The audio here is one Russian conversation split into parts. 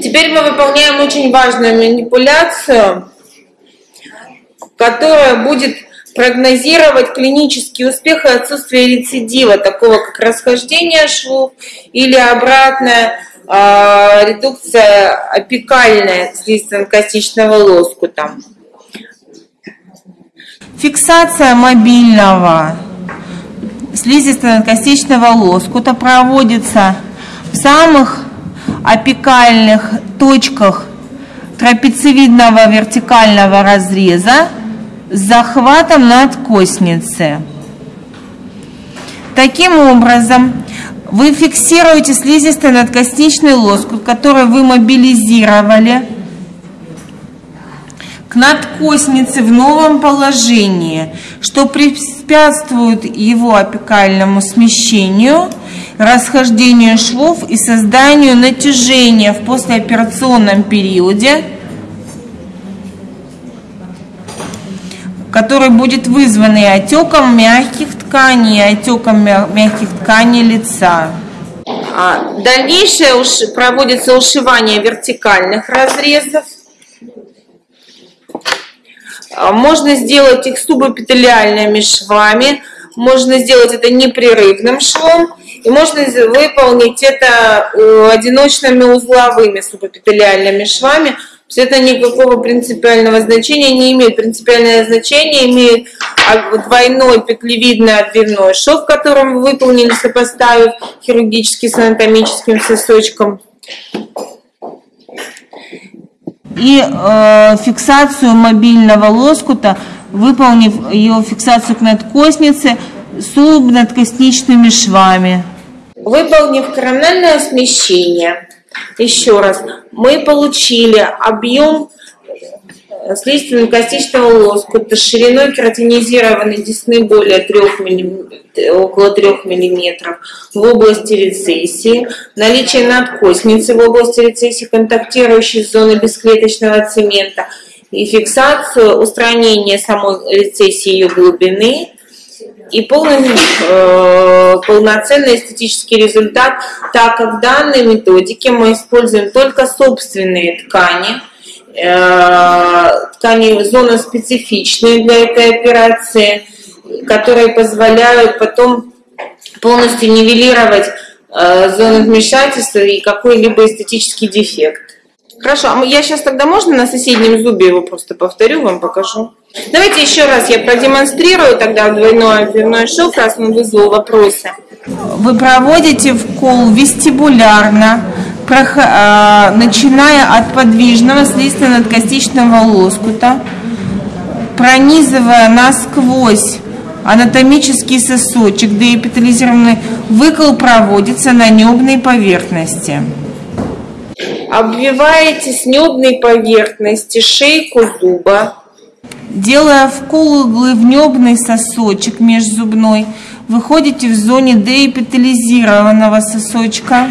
Теперь мы выполняем очень важную манипуляцию, которая будет прогнозировать клинический успех и отсутствие рецидива, такого как расхождение швов или обратная э, редукция апикальная слизистно-костичного лоскута. Фиксация мобильного слизисто-костичного лоскута проводится в самых апикальных точках трапециевидного вертикального разреза с захватом надкосницы. Таким образом, вы фиксируете слизистый надкосничный лоскут, который вы мобилизировали к надкоснице в новом положении, что препятствует его апикальному смещению, расхождению швов и созданию натяжения в послеоперационном периоде, который будет вызван отеком мягких тканей, отеком мягких тканей лица. А, дальнейшее проводится ушивание вертикальных разрезов. А, можно сделать их субэпителиальными швами, можно сделать это непрерывным швом, и можно выполнить это э, одиночными узловыми субэпителиальными швами. То есть это никакого принципиального значения не имеет. Принципиальное значение имеет двойной петлевидный отбивной шов, которым вы выполнили, сопоставив хирургически с анатомическим сосочком и э, фиксацию мобильного лоскута, выполнив ее фиксацию к надкоснице субнадкосничными швами. Выполнив корональное смещение, еще раз, мы получили объем слизистно-костичного лоскута шириной кератинизированной десны более 3 мм, около 3 мм в области рецессии, наличие надкосницы в области рецессии, контактирующей с зоной бесклеточного цемента, и фиксацию устранения самой рецессии ее глубины, и полный, э, полноценный эстетический результат, так как в данной методике мы используем только собственные ткани, Э, ткани зона специфичные для этой операции, которые позволяют потом полностью нивелировать э, зону вмешательства и какой-либо эстетический дефект. Хорошо, а я сейчас тогда можно на соседнем зубе его просто повторю, вам покажу. Давайте еще раз я продемонстрирую тогда двойной отбивной шов, раз он вызвал вопросы. Вы проводите вкол вестибулярно, а, начиная от подвижного слизистно-надкостичного лоскута, пронизывая насквозь анатомический сосочек, деэпитализированный выкол проводится на небной поверхности. Обвиваете с небной поверхности шейку зуба. Делая вкол иглы в небный сосочек межзубной, выходите в зоне деэпитализированного сосочка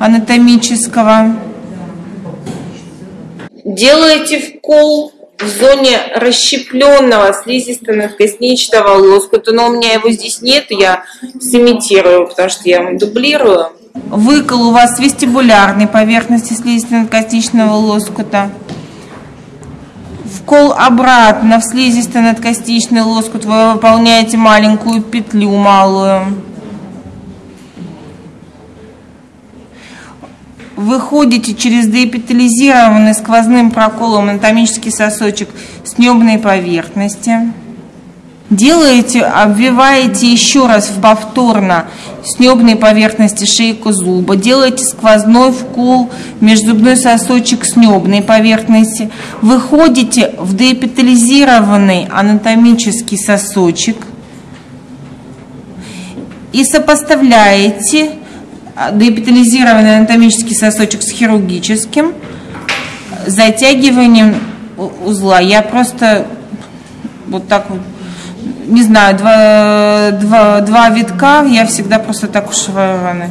анатомического. Делаете вкол в зоне расщепленного слизисто-надкосничного лоскута, но у меня его здесь нет, я сымитирую, потому что я дублирую. Выкол у вас вестибулярной поверхности слизисто-надкосничного лоскута. Вкол обратно в слизисто-надкосничный лоскут вы выполняете маленькую петлю малую. выходите через деэпитализированный сквозным проколом анатомический сосочек с небной поверхности. Делаете, обвиваете еще раз повторно с небной поверхности шейку зуба. Делаете сквозной вкол межзубной сосочек с небной поверхности. Выходите в деэпитализированный анатомический сосочек и сопоставляете деэпитализированный анатомический сосочек с хирургическим затягиванием узла. Я просто вот так вот, не знаю, два, два, два витка, я всегда просто так ушиваю раны.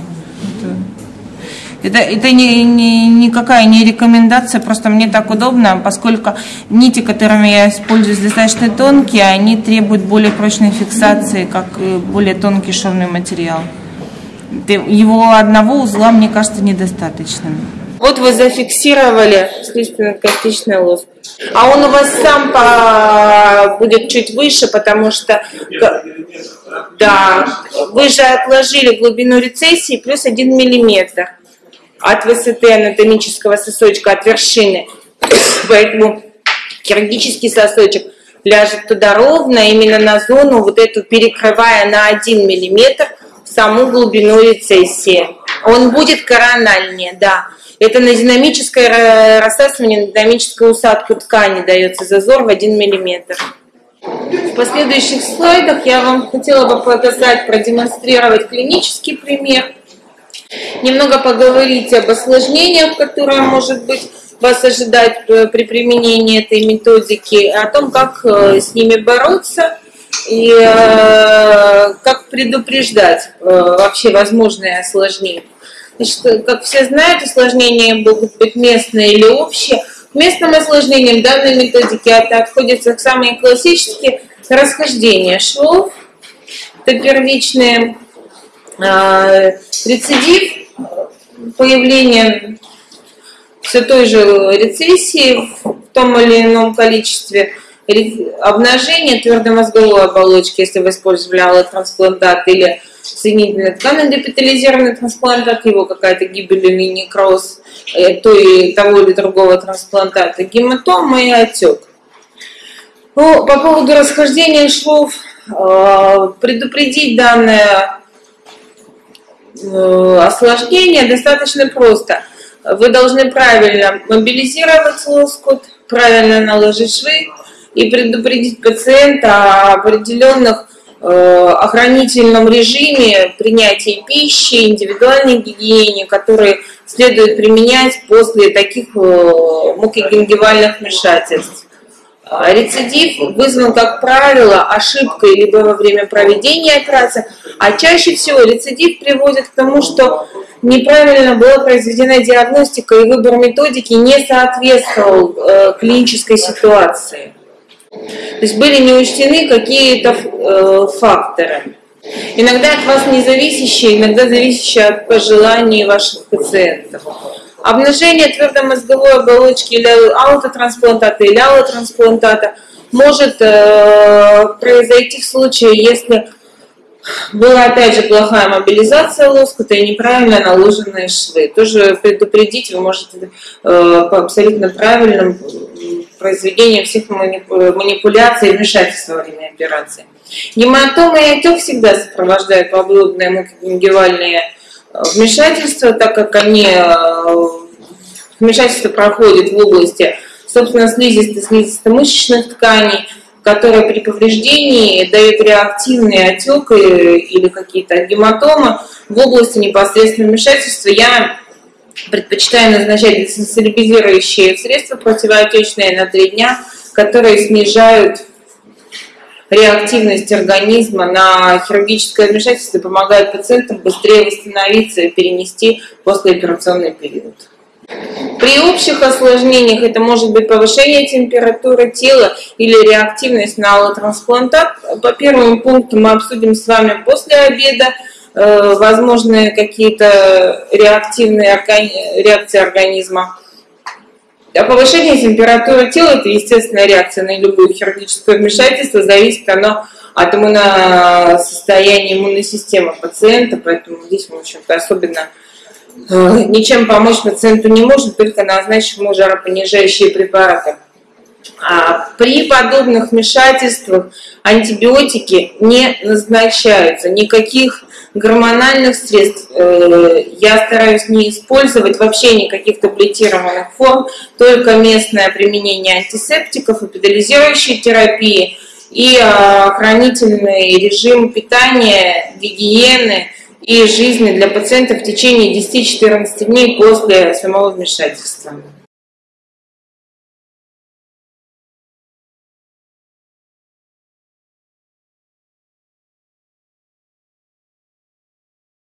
Это, это не, не, никакая не рекомендация, просто мне так удобно, поскольку нити, которыми я использую, достаточно тонкие, они требуют более прочной фиксации, как более тонкий шовный материал его одного узла, мне кажется, недостаточным. Вот вы зафиксировали слизистно-костичный лоск. А он у вас сам по... будет чуть выше, потому что да, вы же отложили глубину рецессии плюс 1 миллиметр от высоты анатомического сосочка, от вершины. Поэтому хирургический сосочек ляжет туда ровно, именно на зону, вот эту перекрывая на 1 миллиметр саму глубину рецессии. Он будет корональнее, да. Это на динамическое рассасывание, на динамическую усадку ткани дается зазор в 1 миллиметр. В последующих слайдах я вам хотела бы показать, продемонстрировать клинический пример, немного поговорить об осложнениях, которые, может быть, вас ожидать при применении этой методики, о том, как э, с ними бороться и э, как предупреждать э, вообще возможные осложнения. Значит, как все знают, осложнения могут быть местные или общие. К местным осложнениям данной методики это отходятся самые классические расхождения швов, это первичные, э, рецидив, появление все той же рецессии в том или ином количестве, обнажение твердомозговой оболочки, если вы использовали аллотрансплантат или соединительный тканный депитализированный трансплантат, его какая-то гибель или некроз э, то и того или другого трансплантата, гематома и отек. Ну, по поводу расхождения швов, э, предупредить данное э, осложнение достаточно просто. Вы должны правильно мобилизировать лоскут, правильно наложить швы и предупредить пациента о определенных охранительном режиме принятия пищи, индивидуальной гигиене, которые следует применять после таких э, мукогенгивальных вмешательств. А рецидив вызван, как правило, ошибкой либо во время проведения операции, а чаще всего рецидив приводит к тому, что неправильно была произведена диагностика и выбор методики не соответствовал э, клинической ситуации. То есть были не учтены какие-то э, факторы. Иногда от вас не зависящие, иногда зависящие от пожеланий ваших пациентов. Обнажение твердомозговой оболочки или аутотрансплантата или аллотрансплантата может э, произойти в случае, если была опять же плохая мобилизация лоскута и неправильно наложенные швы. Тоже предупредить вы можете э, по абсолютно правильным произведением всех манипуляций и вмешательства во время операции. Гематомы и отек всегда сопровождают поблудные мукогенгивальные э, вмешательства, так как они э, вмешательство проходит в области, собственно, слизисто-слизисто-мышечных тканей, которые при повреждении дают реактивный отек или какие-то гематомы в области непосредственного вмешательства. Я предпочитаю назначать дезинсолибизирующие средства противоотечные на 3 дня, которые снижают реактивность организма на хирургическое вмешательство и помогают пациентам быстрее восстановиться и перенести послеоперационный период. При общих осложнениях это может быть повышение температуры тела или реактивность на аллотрансплантат. По первому пункту мы обсудим с вами после обеда. Э, возможные какие-то реактивные реакции организма. А повышение температуры тела – это естественная реакция на любое хирургическое вмешательство, зависит оно от иммуносостояния иммунной системы пациента, поэтому здесь, в общем-то, особенно э, ничем помочь пациенту не может, только назначить ему жаропонижающие препараты. А при подобных вмешательствах антибиотики не назначаются, никаких гормональных средств э, я стараюсь не использовать, вообще никаких таблетированных форм, только местное применение антисептиков, эпидализирующей терапии и охранительный режим питания, гигиены и жизни для пациентов в течение 10-14 дней после самого вмешательства.